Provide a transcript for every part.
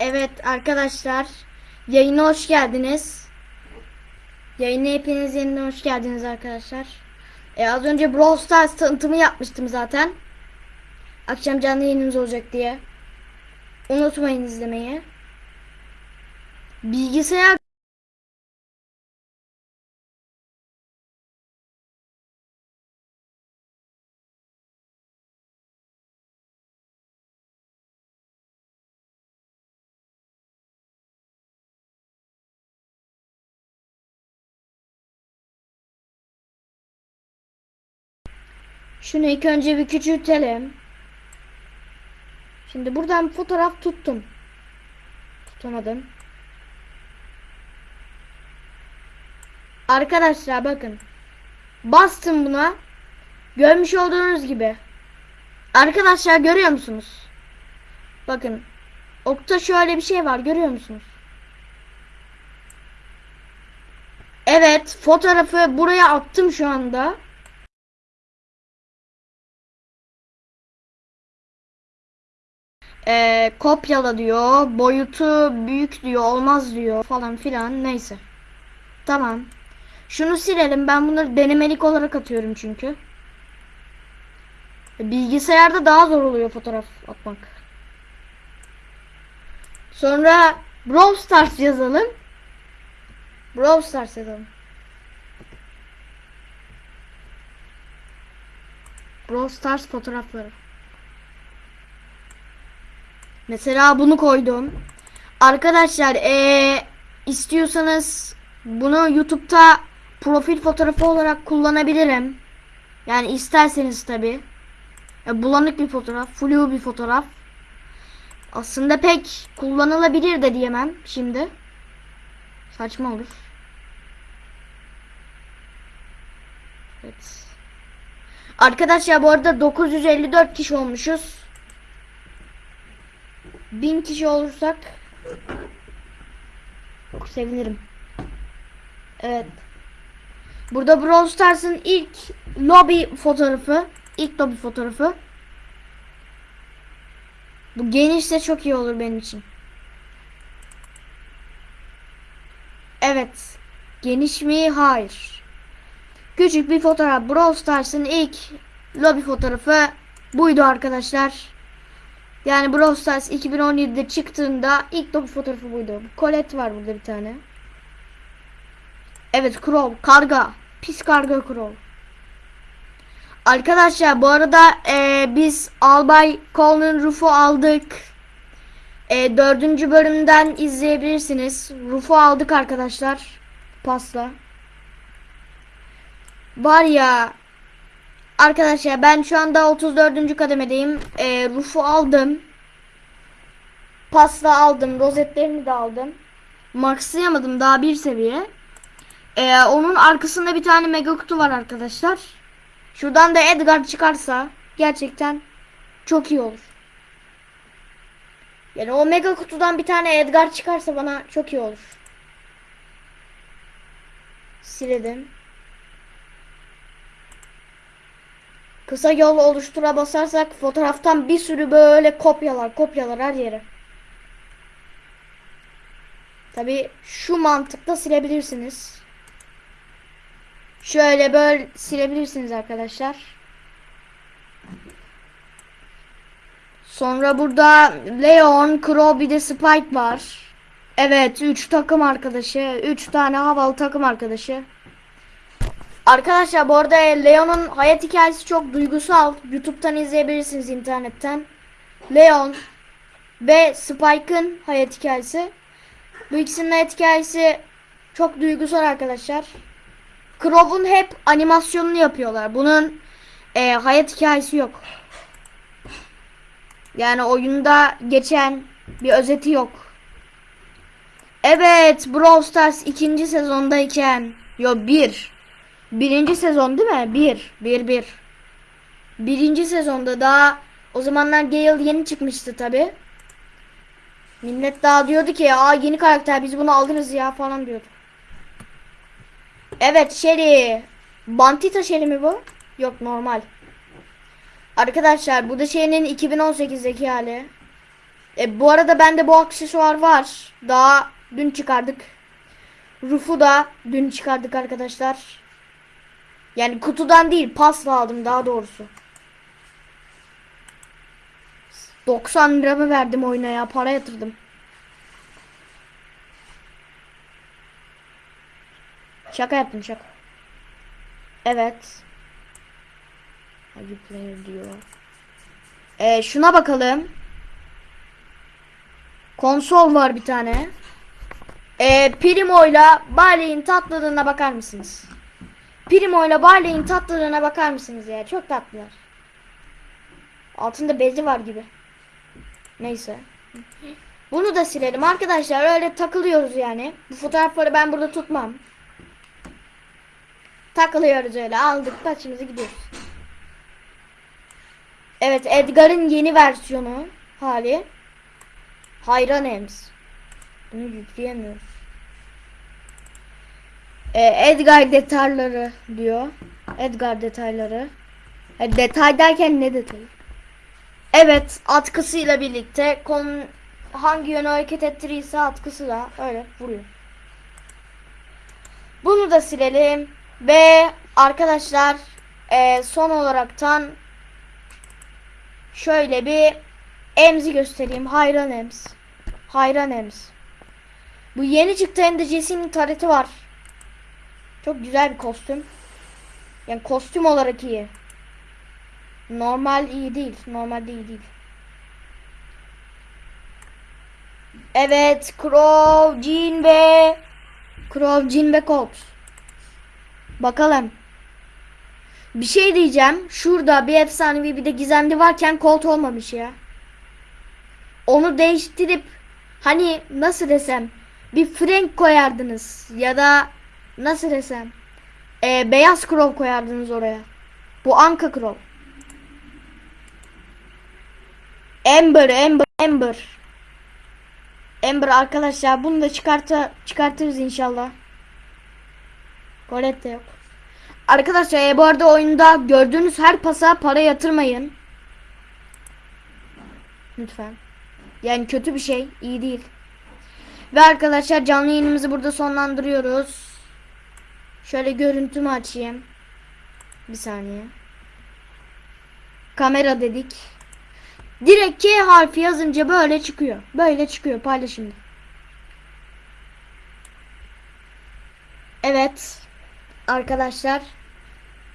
Evet arkadaşlar yayına hoş geldiniz. Yayına hepiniz yeniden hoş geldiniz arkadaşlar. E, az önce Brawl Stars tanıtımı yapmıştım zaten. Akşam canlı yayınımız olacak diye. Unutmayın izlemeyi. Bilgisayar Şunu ilk önce bir küçültelim. Şimdi buradan fotoğraf tuttum. Tutamadım. Arkadaşlar bakın. Bastım buna. Görmüş olduğunuz gibi. Arkadaşlar görüyor musunuz? Bakın. Okta şöyle bir şey var görüyor musunuz? Evet fotoğrafı buraya attım şu anda. Ee, kopyala diyor. Boyutu büyük diyor. Olmaz diyor falan filan. Neyse. Tamam. Şunu silelim. Ben bunları denemelik olarak atıyorum çünkü. Bilgisayarda daha zor oluyor fotoğraf atmak. Sonra Brawl Stars yazalım. Brawl Stars yazalım. Brawl Stars fotoğrafları. Mesela bunu koydum. Arkadaşlar ee, istiyorsanız bunu YouTube'da profil fotoğrafı olarak kullanabilirim. Yani isterseniz tabi. Bulanık bir fotoğraf, flu bir fotoğraf. Aslında pek kullanılabilir de diyemem şimdi. Saçma olur. Evet. Arkadaşlar bu arada 954 kişi olmuşuz. 1000 kişi olursak çok sevinirim. Evet. Burada Brawl Stars'ın ilk lobby fotoğrafı, ilk lobby fotoğrafı. Bu genişse çok iyi olur benim için. Evet. Geniş mi? Hayır. Küçük bir fotoğraf. Brawl Stars'ın ilk lobby fotoğrafı buydu arkadaşlar. Yani Brawl Stars 2017'de çıktığında ilk top fotoğrafı buydu. Colette var burada bir tane. Evet Crow. Karga. Pis karga Crow. Arkadaşlar bu arada e, biz Albay Colin Ruf'u aldık. E, dördüncü bölümden izleyebilirsiniz. Ruf'u aldık arkadaşlar. Pasla. Var ya Arkadaşlar ben şu anda 34. kademedeyim. E, Ruf'u aldım. Pasta aldım. Rozetlerini de aldım. Maxlayamadım daha bir seviye. E, onun arkasında bir tane mega kutu var arkadaşlar. Şuradan da Edgar çıkarsa gerçekten çok iyi olur. Yani o mega kutudan bir tane Edgar çıkarsa bana çok iyi olur. Siledim. Kısa yol oluştura basarsak fotoğraftan bir sürü böyle kopyalar kopyalar her yere. Tabi şu mantıkla silebilirsiniz. Şöyle böyle silebilirsiniz arkadaşlar. Sonra burada Leon, Crow bir de Spike var. Evet 3 takım arkadaşı. 3 tane havalı takım arkadaşı. Arkadaşlar bu arada Leon'un hayat hikayesi çok duygusal. YouTube'dan izleyebilirsiniz internetten. Leon ve Spike'ın hayat hikayesi. Bu ikisinin hayat hikayesi çok duygusal arkadaşlar. Crow'un hep animasyonunu yapıyorlar. Bunun e, hayat hikayesi yok. Yani oyunda geçen bir özeti yok. Evet Brawl Stars ikinci sezondayken Yo bir Birinci sezon değil mi? Bir. Bir bir. Birinci sezonda daha o zamanlar Gale yeni çıkmıştı tabi. Millet daha diyordu ki aa yeni karakter biz bunu alırız ya falan diyordu. Evet Shelly. Bantita Shelly mi bu? Yok normal. Arkadaşlar bu da şeyinin 2018'deki hali. E, bu arada bende bu aksesuar var. Daha dün çıkardık. Ruf'u da dün çıkardık arkadaşlar. Yani kutudan değil pasla aldım daha doğrusu. 90 liramı verdim oyuna ya para yatırdım. Şaka yaptım şaka. Evet. Hadi player diyor. Ee, şuna bakalım. Konsol var bir tane. Ee, Primo'yla Barley'in tatlılığına bakar mısınız? Primo'yla Barley'in tatlılığına bakar mısınız ya? Çok tatlılar. Altında bezi var gibi. Neyse. Bunu da silelim arkadaşlar. Öyle takılıyoruz yani. Bu fotoğrafları ben burada tutmam. Takılıyoruz öyle. Aldık başımızı gidiyoruz. Evet Edgar'ın yeni versiyonu hali. Hayran Ems. Bunu yükleyemiyoruz. Ee, Edgar detayları diyor. Edgar detayları. Ha, detay derken ne detayı? Evet atkısıyla birlikte kon hangi yöne hareket ettirirse atkısı da öyle vuruyor. Bunu da silelim ve arkadaşlar e, son olaraktan şöyle bir emzi göstereyim. Hayran ems. Hayran ems. Bu yeni çıktı hem de Jesse'nin tareti var. Çok güzel bir kostüm. Yani kostüm olarak iyi. Normal iyi değil. Normal değil değil. Evet, Crow, Jean ve Crow, Jean ve Colt. Bakalım. Bir şey diyeceğim. Şurada bir efsanevi bir de gizemli varken Colt olmamış ya. Onu değiştirip hani nasıl desem bir Frank koyardınız ya da nasıl desem e, beyaz Crow koyardınız oraya. Bu Anka Crow. Ember, Ember, Ember. Ember arkadaşlar bunu da çıkarta çıkartırız inşallah. Colette yok. Arkadaşlar e, bu arada oyunda gördüğünüz her pasa para yatırmayın. Lütfen. Yani kötü bir şey, iyi değil. Ve arkadaşlar canlı yayınımızı burada sonlandırıyoruz. Şöyle görüntümü açayım. Bir saniye. Kamera dedik. Direkt K harfi yazınca böyle çıkıyor. Böyle çıkıyor paylaşımda. Evet. Arkadaşlar.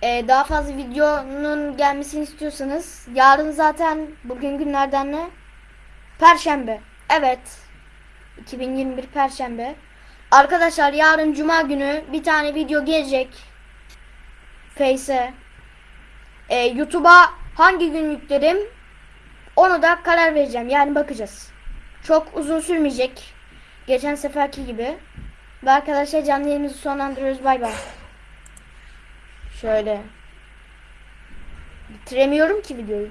Ee, daha fazla videonun gelmesini istiyorsanız yarın zaten bugün günlerden ne? Perşembe. Evet. 2021 Perşembe. Arkadaşlar yarın Cuma günü bir tane video gelecek. Face'e. Ee, YouTube'a hangi gün yüklerim onu da karar vereceğim. Yani bakacağız. Çok uzun sürmeyecek. Geçen seferki gibi. Ve arkadaşlar canlı yayınımızı sonlandırıyoruz. Bay bay. Şöyle. Bitiremiyorum ki videoyu.